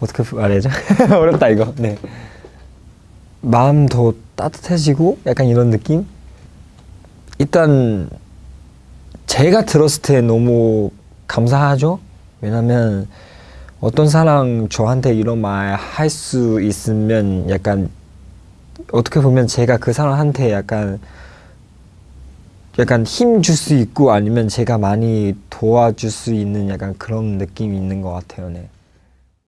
어떻게 말해야죠? 어렵다 이거. 네. 마음 더 따뜻해지고 약간 이런 느낌? 일단 제가 들었을 때 너무 감사하죠. 왜냐면 어떤 사람 저한테 이런 말 할 수 있으면 약간 어떻게 보면 제가 그 사람한테 약간 약간 힘 줄 수 있고 아니면 제가 많이 도와줄 수 있는 약간 그런 느낌이 있는 것 같아요. 네.